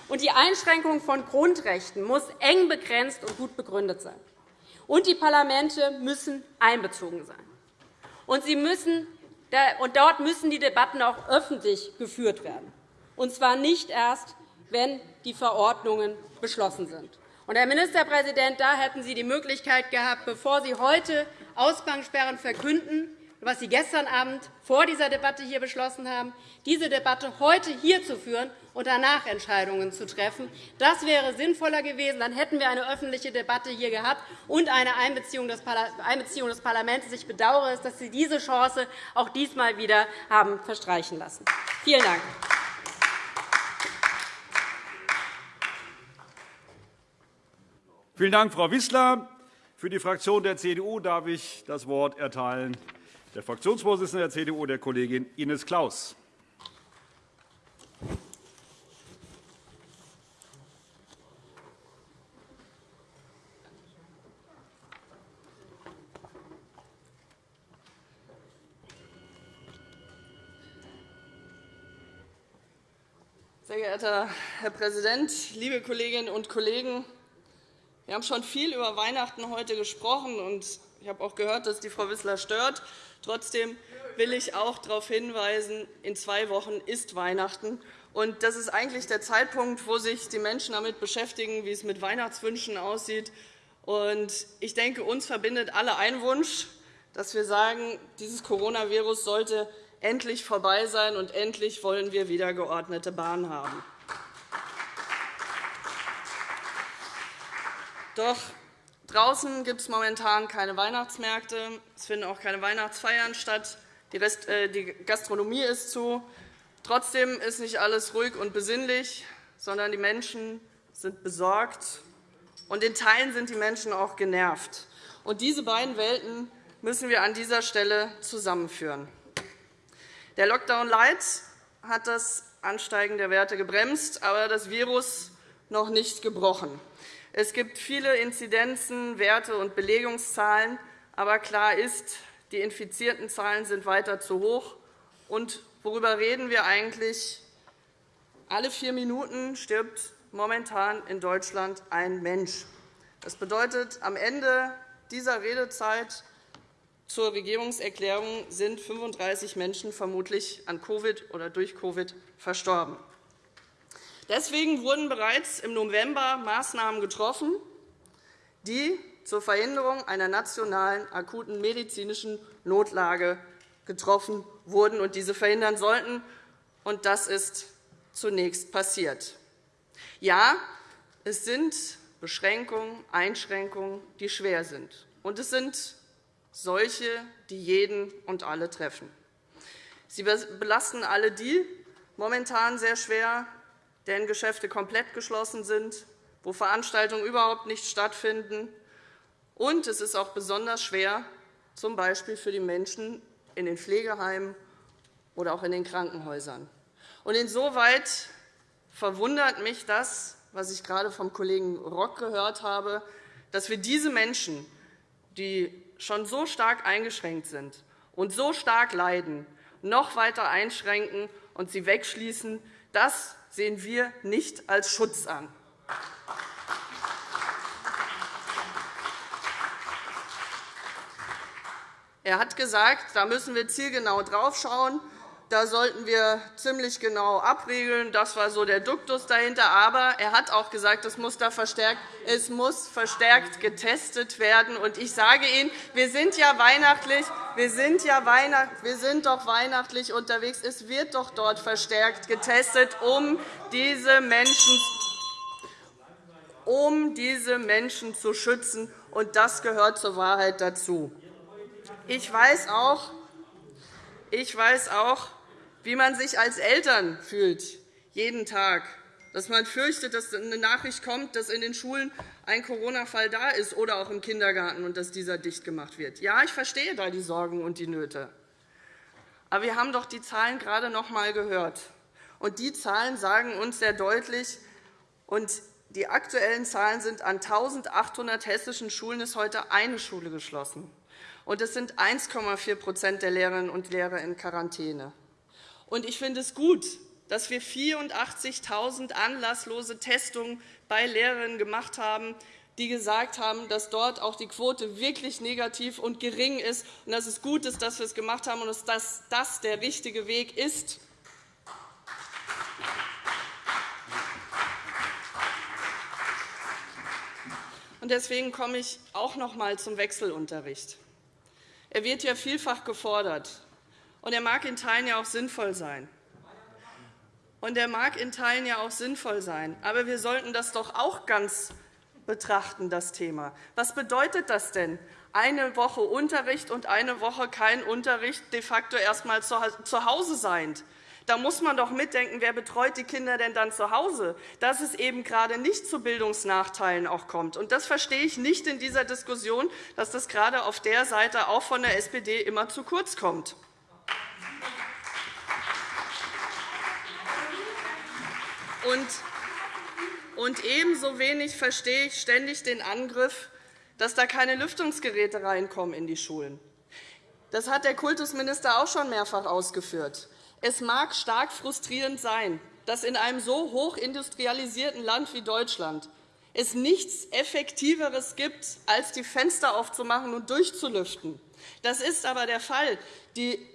und die Einschränkung von Grundrechten muss eng begrenzt und gut begründet sein. Und die Parlamente müssen einbezogen sein. Und, sie müssen, und dort müssen die Debatten auch öffentlich geführt werden, und zwar nicht erst, wenn die Verordnungen beschlossen sind. Und, Herr Ministerpräsident, da hätten Sie die Möglichkeit gehabt, bevor Sie heute Ausgangssperren verkünden, was Sie gestern Abend vor dieser Debatte hier beschlossen haben, diese Debatte heute hier zu führen und danach Entscheidungen zu treffen. Das wäre sinnvoller gewesen. Dann hätten wir eine öffentliche Debatte hier gehabt und eine Einbeziehung des Parlaments. Ich bedauere es, dass Sie diese Chance auch diesmal wieder haben verstreichen lassen. Vielen Dank. Vielen Dank, Frau Wissler. Für die Fraktion der CDU darf ich das Wort erteilen der Fraktionsvorsitzenden der CDU, der Kollegin Ines Claus. Sehr geehrter Herr Präsident, liebe Kolleginnen und Kollegen! Wir haben schon viel über Weihnachten heute gesprochen, und ich habe auch gehört, dass die Frau Wissler stört. Trotzdem will ich auch darauf hinweisen, in zwei Wochen ist Weihnachten. Und das ist eigentlich der Zeitpunkt, wo sich die Menschen damit beschäftigen, wie es mit Weihnachtswünschen aussieht. Und ich denke, uns verbindet alle ein Wunsch, dass wir sagen, dieses Coronavirus sollte endlich vorbei sein, und endlich wollen wir wieder geordnete Bahn haben. Doch draußen gibt es momentan keine Weihnachtsmärkte. Es finden auch keine Weihnachtsfeiern statt. Äh, die Gastronomie ist zu. Trotzdem ist nicht alles ruhig und besinnlich, sondern die Menschen sind besorgt, und in Teilen sind die Menschen auch genervt. Und diese beiden Welten müssen wir an dieser Stelle zusammenführen. Der Lockdown Light hat das Ansteigen der Werte gebremst, aber das Virus noch nicht gebrochen. Es gibt viele Inzidenzen, Werte und Belegungszahlen, aber klar ist, die infizierten Zahlen sind weiter zu hoch. Und worüber reden wir eigentlich? Alle vier Minuten stirbt momentan in Deutschland ein Mensch. Das bedeutet, am Ende dieser Redezeit zur Regierungserklärung sind 35 Menschen vermutlich an Covid oder durch Covid verstorben. Deswegen wurden bereits im November Maßnahmen getroffen, die zur Verhinderung einer nationalen akuten medizinischen Notlage getroffen wurden und diese verhindern sollten. Und das ist zunächst passiert. Ja, es sind Beschränkungen, Einschränkungen, die schwer sind. Und es sind solche, die jeden und alle treffen. Sie belasten alle die momentan sehr schwer, deren Geschäfte komplett geschlossen sind, wo Veranstaltungen überhaupt nicht stattfinden. Und es ist auch besonders schwer, z. B. für die Menschen in den Pflegeheimen oder auch in den Krankenhäusern. Und insoweit verwundert mich das, was ich gerade vom Kollegen Rock gehört habe, dass wir diese Menschen, die schon so stark eingeschränkt sind und so stark leiden, noch weiter einschränken und sie wegschließen. Das sehen wir nicht als Schutz an. Er hat gesagt, da müssen wir zielgenau draufschauen. Da sollten wir ziemlich genau abregeln. Das war so der Duktus dahinter. Aber er hat auch gesagt, es muss, da verstärkt, es muss verstärkt getestet werden. Und ich sage Ihnen, wir sind ja weihnachtlich. Wir sind, ja Weihnacht, wir sind doch weihnachtlich unterwegs. Es wird doch dort verstärkt getestet, um diese Menschen um diese Menschen zu schützen. Und das gehört zur Wahrheit dazu. Ich weiß auch, ich weiß auch wie man sich als Eltern fühlt, jeden Tag, dass man fürchtet, dass eine Nachricht kommt, dass in den Schulen ein Corona-Fall da ist oder auch im Kindergarten und dass dieser dicht gemacht wird. Ja, ich verstehe da die Sorgen und die Nöte. Aber wir haben doch die Zahlen gerade noch einmal gehört. Und die Zahlen sagen uns sehr deutlich, und die aktuellen Zahlen sind, an 1.800 hessischen Schulen ist heute eine Schule geschlossen. Und es sind 1,4% der Lehrerinnen und Lehrer in Quarantäne. Und ich finde es gut, dass wir 84.000 anlasslose Testungen bei Lehrerinnen gemacht haben, die gesagt haben, dass dort auch die Quote wirklich negativ und gering ist, und dass es gut ist, dass wir es gemacht haben und dass das der richtige Weg ist. Deswegen komme ich auch noch einmal zum Wechselunterricht. Er wird ja vielfach gefordert, und er mag in Teilen ja auch sinnvoll sein. Und er mag in Teilen ja auch sinnvoll sein. Aber wir sollten das doch auch ganz betrachten, das Thema. Was bedeutet das denn? Eine Woche Unterricht und eine Woche kein Unterricht, de facto erst einmal zu Hause sein. Da muss man doch mitdenken, wer betreut die Kinder denn dann zu Hause, dass es eben gerade nicht zu Bildungsnachteilen auch kommt. Und das verstehe ich nicht in dieser Diskussion, dass das gerade auf der Seite auch von der SPD immer zu kurz kommt. Und ebenso wenig verstehe ich ständig den Angriff, dass da keine Lüftungsgeräte reinkommen in die Schulen. Das hat der Kultusminister auch schon mehrfach ausgeführt. Es mag stark frustrierend sein, dass in einem so hochindustrialisierten Land wie Deutschland es nichts Effektiveres gibt, als die Fenster aufzumachen und durchzulüften. Das ist aber der Fall.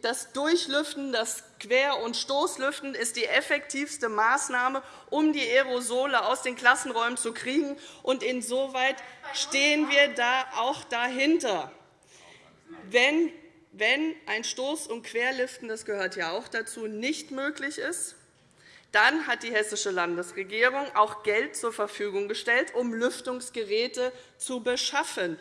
Das Durchlüften, das Quer- und Stoßlüften ist die effektivste Maßnahme, um die Aerosole aus den Klassenräumen zu kriegen. Und insoweit stehen wir da auch dahinter. Wenn, wenn ein Stoß- und Querlüften, das gehört ja auch dazu, nicht möglich ist, dann hat die Hessische Landesregierung auch Geld zur Verfügung gestellt, um Lüftungsgeräte zu beschaffen.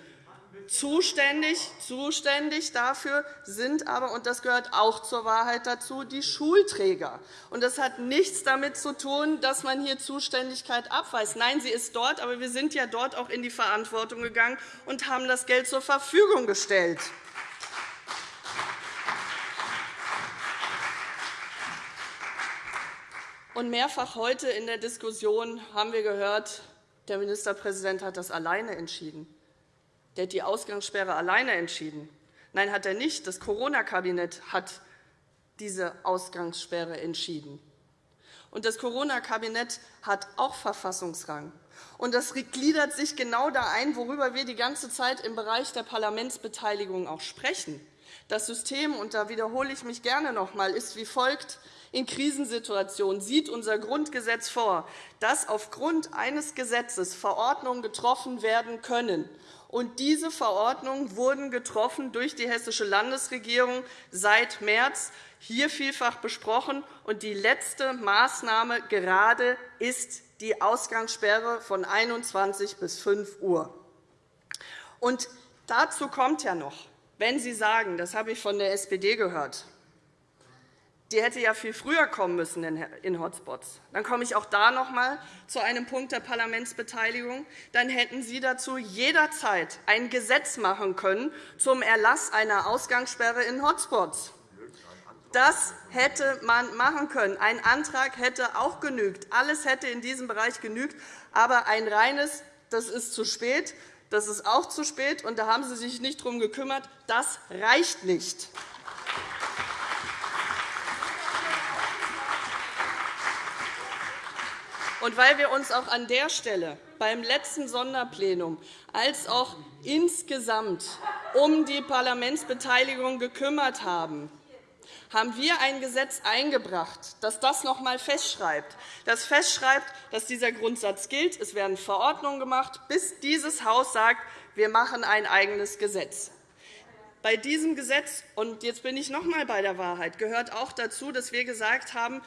Zuständig, zuständig dafür sind aber, und das gehört auch zur Wahrheit dazu, die Schulträger. Und das hat nichts damit zu tun, dass man hier Zuständigkeit abweist. Nein, sie ist dort, aber wir sind ja dort auch in die Verantwortung gegangen und haben das Geld zur Verfügung gestellt. Und mehrfach heute in der Diskussion haben wir gehört, der Ministerpräsident hat das alleine entschieden. Der hat die Ausgangssperre alleine entschieden. Nein, hat er nicht. Das Corona-Kabinett hat diese Ausgangssperre entschieden. Und das Corona-Kabinett hat auch Verfassungsrang. Und das gliedert sich genau da ein, worüber wir die ganze Zeit im Bereich der Parlamentsbeteiligung auch sprechen. Das System, und da wiederhole ich mich gerne noch einmal, ist wie folgt. In Krisensituationen sieht unser Grundgesetz vor, dass aufgrund eines Gesetzes Verordnungen getroffen werden können und diese Verordnungen wurden getroffen durch die Hessische Landesregierung seit März, hier vielfach besprochen. Und die letzte Maßnahme gerade ist die Ausgangssperre von 21 bis 5 Uhr. Und dazu kommt ja noch, wenn Sie sagen, das habe ich von der SPD gehört, die hätte ja viel früher kommen müssen in Hotspots. Dann komme ich auch da noch einmal zu einem Punkt der Parlamentsbeteiligung. Dann hätten Sie dazu jederzeit ein Gesetz machen können zum Erlass einer Ausgangssperre in Hotspots. Das hätte man machen können. Ein Antrag hätte auch genügt. Alles hätte in diesem Bereich genügt. Aber ein reines, das ist zu spät, das ist auch zu spät, und da haben Sie sich nicht darum gekümmert, das reicht nicht. Und weil wir uns auch an der Stelle beim letzten Sonderplenum als auch insgesamt um die Parlamentsbeteiligung gekümmert haben, haben wir ein Gesetz eingebracht, das das noch einmal festschreibt, das festschreibt, dass dieser Grundsatz gilt. Es werden Verordnungen gemacht, bis dieses Haus sagt, wir machen ein eigenes Gesetz. Bei diesem Gesetz, und jetzt bin ich noch einmal bei der Wahrheit, gehört auch dazu, dass wir gesagt haben,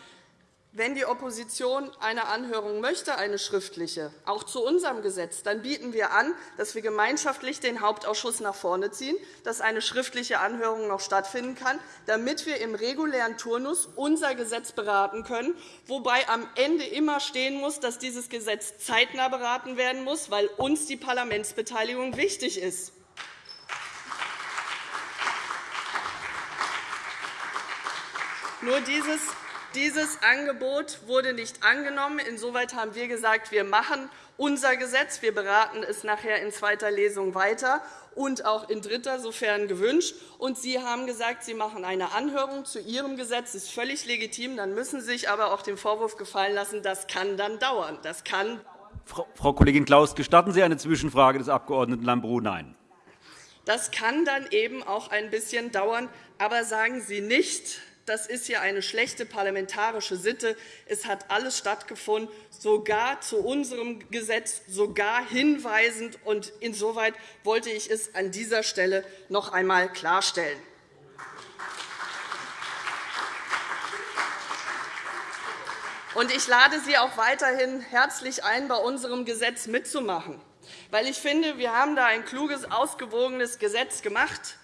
wenn die Opposition eine Anhörung möchte, eine schriftliche, auch zu unserem Gesetz, dann bieten wir an, dass wir gemeinschaftlich den Hauptausschuss nach vorne ziehen, dass eine schriftliche Anhörung noch stattfinden kann, damit wir im regulären Turnus unser Gesetz beraten können, wobei am Ende immer stehen muss, dass dieses Gesetz zeitnah beraten werden muss, weil uns die Parlamentsbeteiligung wichtig ist. Nur dieses, dieses Angebot wurde nicht angenommen. Insoweit haben wir gesagt, wir machen unser Gesetz. Wir beraten es nachher in zweiter Lesung weiter und auch in dritter, sofern gewünscht. Und Sie haben gesagt, Sie machen eine Anhörung zu Ihrem Gesetz. Das ist völlig legitim. Dann müssen Sie sich aber auch den Vorwurf gefallen lassen, das kann dann dauern. Das kann Frau Kollegin Klaus, gestatten Sie eine Zwischenfrage des Abg. Lambrou? Nein. Das kann dann eben auch ein bisschen dauern. Aber sagen Sie nicht, das ist hier eine schlechte parlamentarische Sitte. Es hat alles stattgefunden, sogar zu unserem Gesetz, sogar hinweisend. Und insoweit wollte ich es an dieser Stelle noch einmal klarstellen. Und ich lade Sie auch weiterhin herzlich ein, bei unserem Gesetz mitzumachen. Weil ich finde, wir haben da ein kluges, ausgewogenes Gesetz gemacht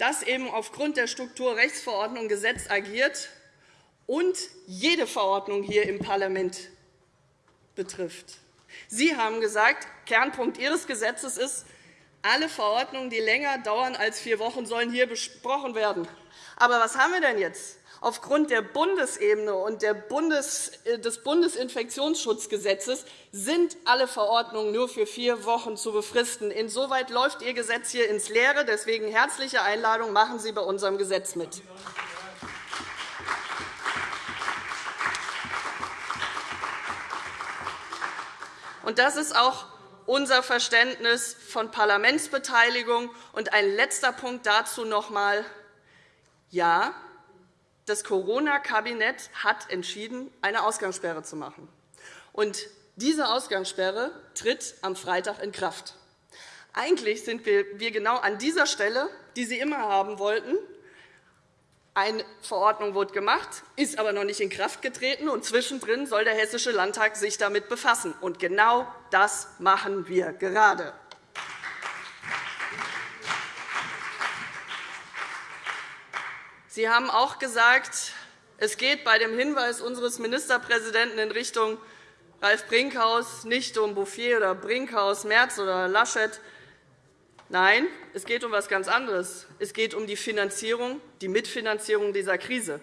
das eben aufgrund der Strukturrechtsverordnung Gesetz agiert und jede Verordnung hier im Parlament betrifft. Sie haben gesagt, Kernpunkt Ihres Gesetzes ist, alle Verordnungen, die länger dauern als vier Wochen, sollen hier besprochen werden. Aber was haben wir denn jetzt? Aufgrund der Bundesebene und äh, des Bundesinfektionsschutzgesetzes sind alle Verordnungen nur für vier Wochen zu befristen. Insoweit läuft Ihr Gesetz hier ins Leere. Deswegen herzliche Einladung, machen Sie bei unserem Gesetz mit. das ist auch unser Verständnis von Parlamentsbeteiligung. Und ein letzter Punkt dazu noch einmal. Ja, das Corona-Kabinett hat entschieden, eine Ausgangssperre zu machen. Und diese Ausgangssperre tritt am Freitag in Kraft. Eigentlich sind wir genau an dieser Stelle, die Sie immer haben wollten. Eine Verordnung wurde gemacht, ist aber noch nicht in Kraft getreten, und zwischendrin soll der Hessische Landtag sich damit befassen. Und genau das machen wir gerade. Sie haben auch gesagt, es geht bei dem Hinweis unseres Ministerpräsidenten in Richtung Ralf Brinkhaus nicht um Bouffier oder Brinkhaus, Merz oder Laschet. Nein, es geht um etwas ganz anderes. Es geht um die Finanzierung, die Mitfinanzierung dieser Krise.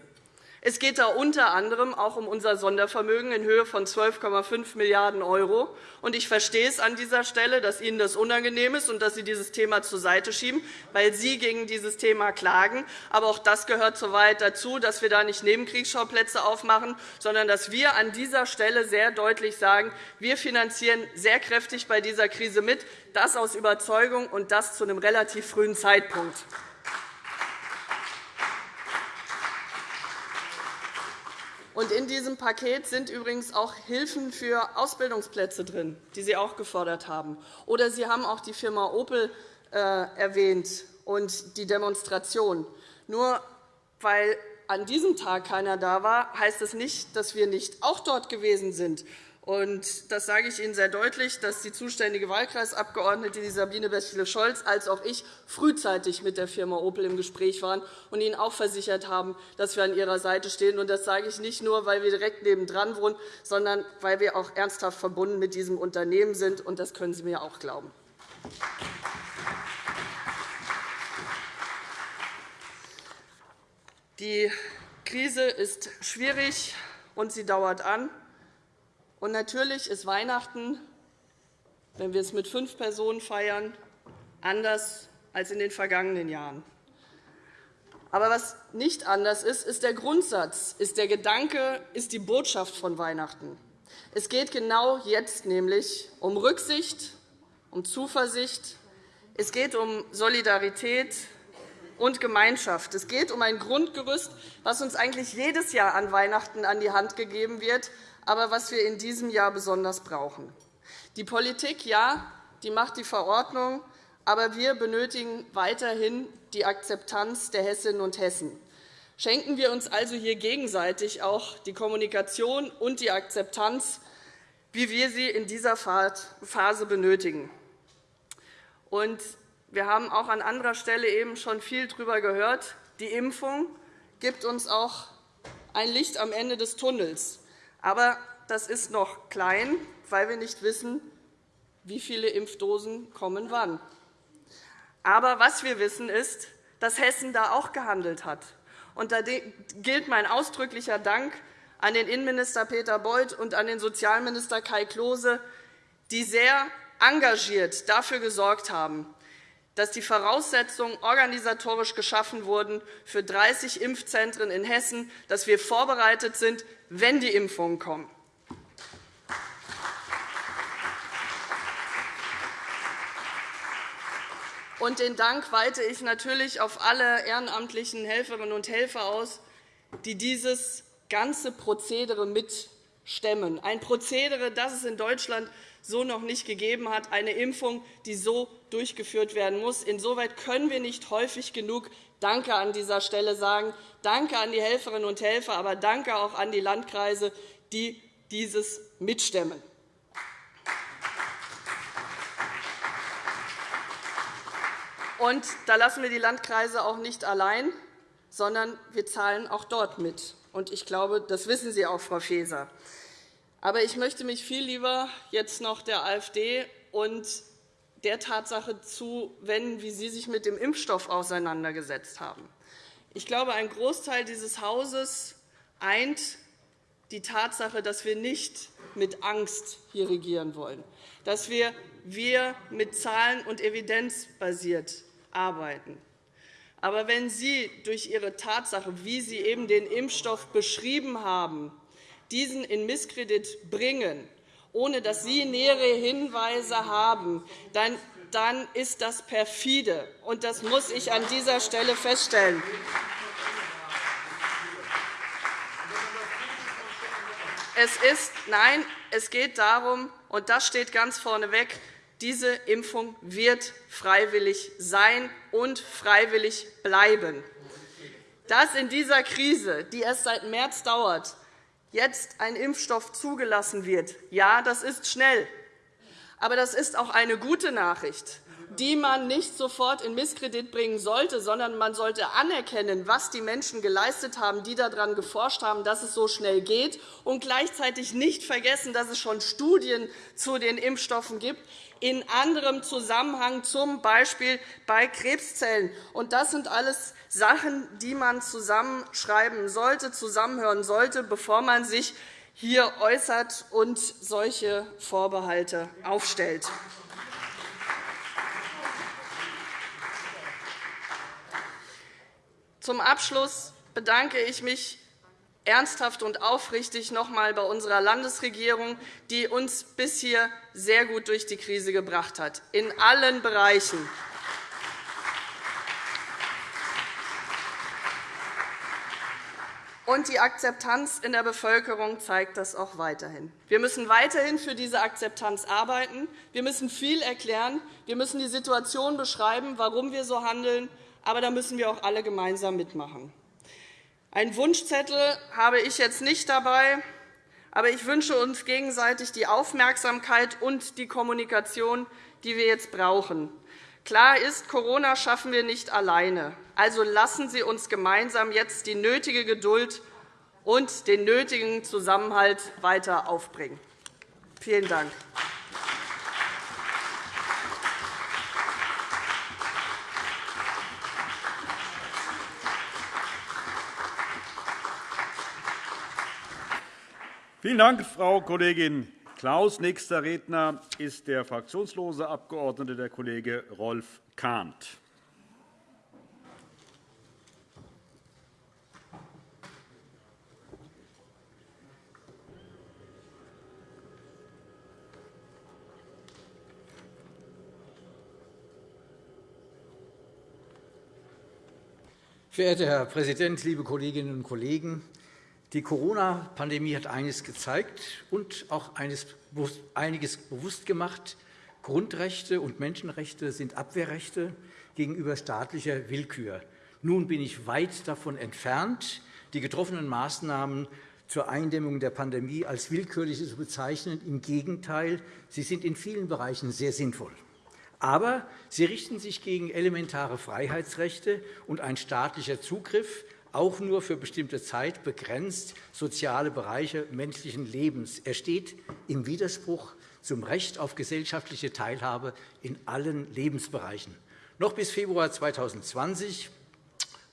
Es geht da unter anderem auch um unser Sondervermögen in Höhe von 12,5 Milliarden €. Ich verstehe es an dieser Stelle, dass Ihnen das unangenehm ist und dass Sie dieses Thema zur Seite schieben, weil Sie gegen dieses Thema klagen. Aber auch das gehört soweit dazu, dass wir da nicht Nebenkriegsschauplätze aufmachen, sondern dass wir an dieser Stelle sehr deutlich sagen, wir finanzieren sehr kräftig bei dieser Krise mit, das aus Überzeugung und das zu einem relativ frühen Zeitpunkt. Und in diesem Paket sind übrigens auch Hilfen für Ausbildungsplätze drin, die Sie auch gefordert haben. Oder Sie haben auch die Firma Opel äh, erwähnt und die Demonstration. Nur weil an diesem Tag keiner da war, heißt es das nicht, dass wir nicht auch dort gewesen sind. Und das sage ich Ihnen sehr deutlich, dass die zuständige Wahlkreisabgeordnete Sabine Bächle-Scholz als auch ich frühzeitig mit der Firma Opel im Gespräch waren und Ihnen auch versichert haben, dass wir an Ihrer Seite stehen. Und das sage ich nicht nur, weil wir direkt nebendran wohnen, sondern weil wir auch ernsthaft verbunden mit diesem Unternehmen sind. Und das können Sie mir auch glauben. Die Krise ist schwierig, und sie dauert an. Und natürlich ist Weihnachten, wenn wir es mit fünf Personen feiern, anders als in den vergangenen Jahren. Aber was nicht anders ist, ist der Grundsatz, ist der Gedanke, ist die Botschaft von Weihnachten. Es geht genau jetzt nämlich um Rücksicht, um Zuversicht, es geht um Solidarität und Gemeinschaft. Es geht um ein Grundgerüst, das uns eigentlich jedes Jahr an Weihnachten an die Hand gegeben wird, aber was wir in diesem Jahr besonders brauchen. Die Politik, ja, die macht die Verordnung, aber wir benötigen weiterhin die Akzeptanz der Hessinnen und Hessen. Schenken wir uns also hier gegenseitig auch die Kommunikation und die Akzeptanz, wie wir sie in dieser Phase benötigen. wir haben auch an anderer Stelle eben schon viel darüber gehört. Die Impfung gibt uns auch ein Licht am Ende des Tunnels. Aber das ist noch klein, weil wir nicht wissen, wie viele Impfdosen kommen wann. Aber was wir wissen, ist, dass Hessen da auch gehandelt hat. Und da gilt mein ausdrücklicher Dank an den Innenminister Peter Beuth und an den Sozialminister Kai Klose, die sehr engagiert dafür gesorgt haben, dass die Voraussetzungen organisatorisch geschaffen wurden für 30 Impfzentren in Hessen, dass wir vorbereitet sind, wenn die Impfungen kommen. Und den Dank weite ich natürlich auf alle ehrenamtlichen Helferinnen und Helfer aus, die dieses ganze Prozedere mitstemmen. Ein Prozedere, das es in Deutschland so noch nicht gegeben hat, eine Impfung, die so durchgeführt werden muss. Insoweit können wir nicht häufig genug Danke an dieser Stelle sagen. Danke an die Helferinnen und Helfer, aber danke auch an die Landkreise, die dieses mitstemmen. Und da lassen wir die Landkreise auch nicht allein, sondern wir zahlen auch dort mit. Und ich glaube, das wissen Sie auch, Frau Faeser. Aber ich möchte mich viel lieber jetzt noch der AfD und der Tatsache zuwenden, wie Sie sich mit dem Impfstoff auseinandergesetzt haben. Ich glaube, ein Großteil dieses Hauses eint die Tatsache, dass wir nicht mit Angst hier regieren wollen, dass wir, wir mit Zahlen und Evidenz basiert arbeiten. Aber wenn Sie durch Ihre Tatsache, wie Sie eben den Impfstoff beschrieben haben, diesen in Misskredit bringen, ohne dass Sie nähere Hinweise haben, dann ist das perfide. Und das muss ich an dieser Stelle feststellen. Es ist, nein, es geht darum, und das steht ganz vorneweg, diese Impfung wird freiwillig sein und freiwillig bleiben. Dass in dieser Krise, die erst seit März dauert, jetzt ein Impfstoff zugelassen wird, ja, das ist schnell. Aber das ist auch eine gute Nachricht die man nicht sofort in Misskredit bringen sollte, sondern man sollte anerkennen, was die Menschen geleistet haben, die daran geforscht haben, dass es so schnell geht, und gleichzeitig nicht vergessen, dass es schon Studien zu den Impfstoffen gibt, in anderem Zusammenhang, z. B. bei Krebszellen. Das sind alles Sachen, die man zusammenschreiben sollte, zusammenhören sollte, bevor man sich hier äußert und solche Vorbehalte aufstellt. Zum Abschluss bedanke ich mich ernsthaft und aufrichtig noch einmal bei unserer Landesregierung, die uns bis hier sehr gut durch die Krise gebracht hat, in allen Bereichen. Und die Akzeptanz in der Bevölkerung zeigt das auch weiterhin. Wir müssen weiterhin für diese Akzeptanz arbeiten. Wir müssen viel erklären. Wir müssen die Situation beschreiben, warum wir so handeln aber da müssen wir auch alle gemeinsam mitmachen. Einen Wunschzettel habe ich jetzt nicht dabei, aber ich wünsche uns gegenseitig die Aufmerksamkeit und die Kommunikation, die wir jetzt brauchen. Klar ist, Corona schaffen wir nicht alleine. Also lassen Sie uns gemeinsam jetzt die nötige Geduld und den nötigen Zusammenhalt weiter aufbringen. Vielen Dank. Vielen Dank, Frau Kollegin Klaus. Nächster Redner ist der fraktionslose Abgeordnete, der Kollege Rolf Kahnt. Verehrter Herr Präsident, liebe Kolleginnen und Kollegen! Die Corona-Pandemie hat eines gezeigt und auch einiges bewusst gemacht. Grundrechte und Menschenrechte sind Abwehrrechte gegenüber staatlicher Willkür. Nun bin ich weit davon entfernt, die getroffenen Maßnahmen zur Eindämmung der Pandemie als willkürlich zu bezeichnen. Im Gegenteil, sie sind in vielen Bereichen sehr sinnvoll. Aber sie richten sich gegen elementare Freiheitsrechte, und ein staatlicher Zugriff auch nur für bestimmte Zeit begrenzt soziale Bereiche menschlichen Lebens. Er steht im Widerspruch zum Recht auf gesellschaftliche Teilhabe in allen Lebensbereichen. Noch bis Februar 2020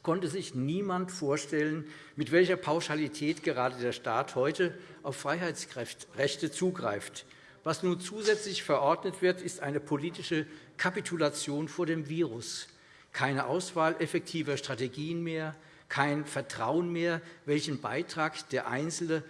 konnte sich niemand vorstellen, mit welcher Pauschalität gerade der Staat heute auf Freiheitsrechte zugreift. Was nun zusätzlich verordnet wird, ist eine politische Kapitulation vor dem Virus. Keine Auswahl effektiver Strategien mehr, kein Vertrauen mehr, welchen Beitrag der Einzelne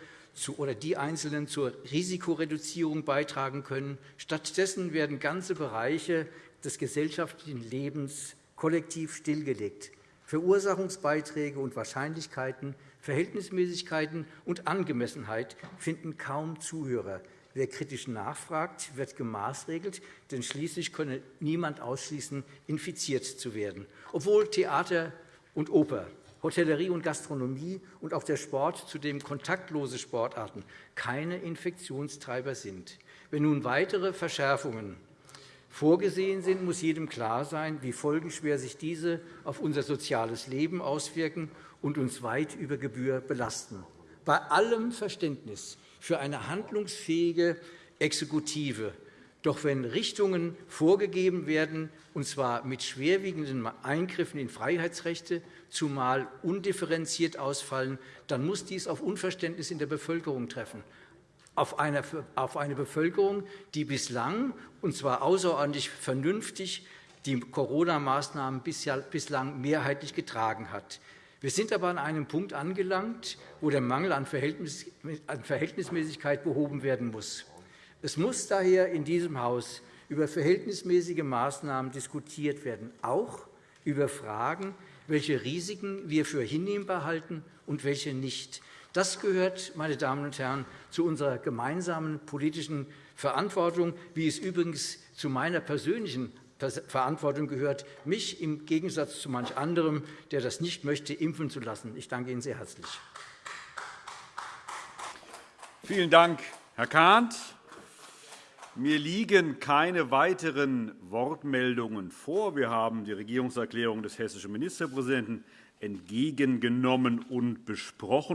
oder die Einzelnen zur Risikoreduzierung beitragen können. Stattdessen werden ganze Bereiche des gesellschaftlichen Lebens kollektiv stillgelegt. Verursachungsbeiträge und Wahrscheinlichkeiten, Verhältnismäßigkeiten und Angemessenheit finden kaum Zuhörer. Wer kritisch nachfragt, wird gemaßregelt, denn schließlich könne niemand ausschließen, infiziert zu werden. Obwohl Theater und Oper, Hotellerie und Gastronomie und auch der Sport, zudem kontaktlose Sportarten, keine Infektionstreiber sind. Wenn nun weitere Verschärfungen vorgesehen sind, muss jedem klar sein, wie folgenschwer sich diese auf unser soziales Leben auswirken und uns weit über Gebühr belasten. Bei allem Verständnis für eine handlungsfähige Exekutive. Doch wenn Richtungen vorgegeben werden, und zwar mit schwerwiegenden Eingriffen in Freiheitsrechte, zumal undifferenziert ausfallen, dann muss dies auf Unverständnis in der Bevölkerung treffen. Auf eine, Bevölkerung, die bislang, und zwar außerordentlich vernünftig, die Corona-Maßnahmen bislang mehrheitlich getragen hat. Wir sind aber an einem Punkt angelangt, wo der Mangel an Verhältnismäßigkeit behoben werden muss. Es muss daher in diesem Haus über verhältnismäßige Maßnahmen diskutiert werden, auch über Fragen, welche Risiken wir für hinnehmbar halten und welche nicht. Das gehört, meine Damen und Herren, zu unserer gemeinsamen politischen Verantwortung, wie es übrigens zu meiner persönlichen Verantwortung gehört, mich im Gegensatz zu manch anderem, der das nicht möchte, impfen zu lassen. Ich danke Ihnen sehr herzlich. Vielen Dank, Herr Kahnt. Mir liegen keine weiteren Wortmeldungen vor. Wir haben die Regierungserklärung des hessischen Ministerpräsidenten entgegengenommen und besprochen.